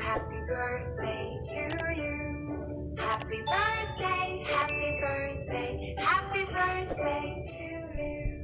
Happy birthday to you. Happy birthday, happy birthday, happy birthday to you.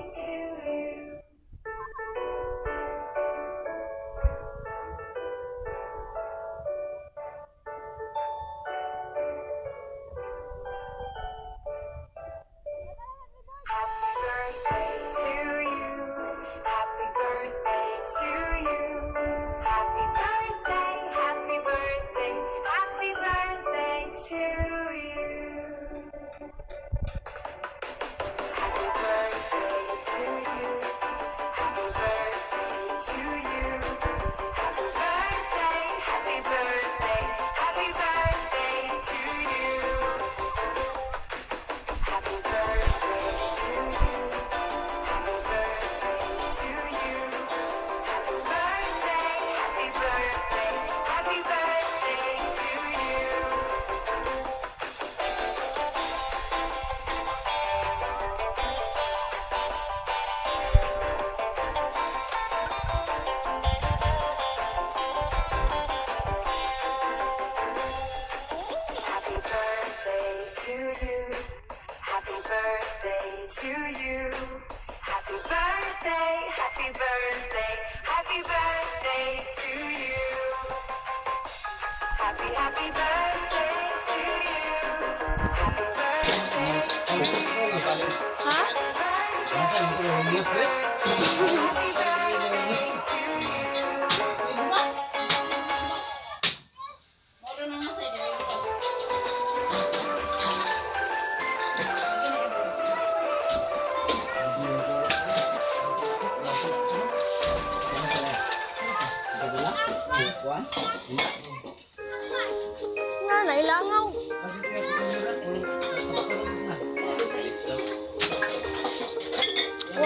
nó lại lớn không?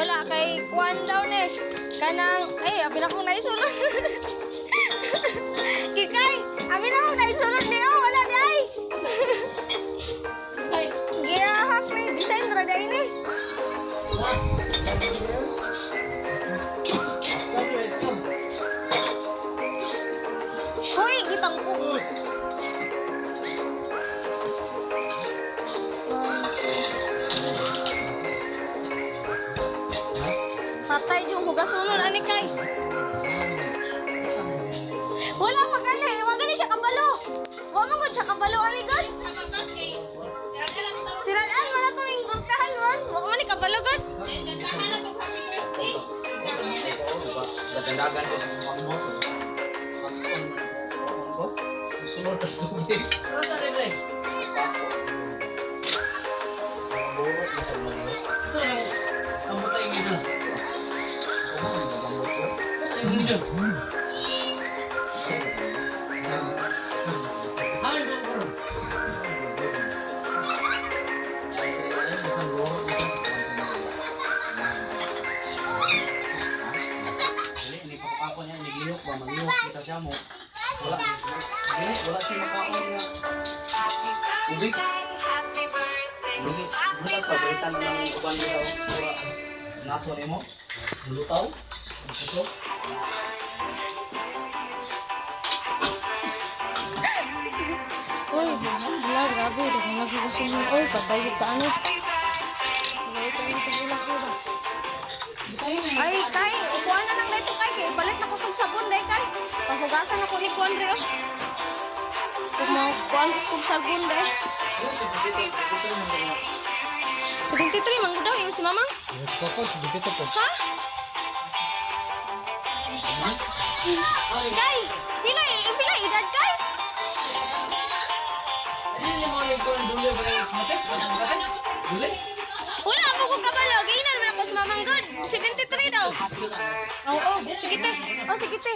Wala, kay kuan daw ni. Eh. Kanang, eh, abin akong naisulod. Kikay, abin akong naisulod ni. Oh, wala di ay. Ginahap ni, design ra day ni. Hoy, gipangkong. Dalagan ko sa mga mo. Kasi kung ano ko, susunod na tubig. Pero sa libre? Bukot na sa mga. So, namatay nila. Oo, ano, nagamot ko. Ay, hindi. Hmm. Ubig. Dili, bulag pa, balitan na lang yung uban niya. Wala. Nato ni mo. Lutaw. Ito. Uy, wala, grabe. Dagang lagi ko sa Uy, patay tagulak ko ba? Ay, kay, upuan na lang dito kay. Palit na ko kong sabon dahil kay. Pahugasan ako ni Kuan Rio. mau quantos segundos eh sedikit rin mang udah eh, yang si mama papa sedikit po Hah? Kai, pila pila edad kai? Ini mau ikut dulu kay Dulu? Wala aku ko kabalo, ginan man ako si Mamang God. 73 oh, oh, sedikit. Oh, sedikit, te.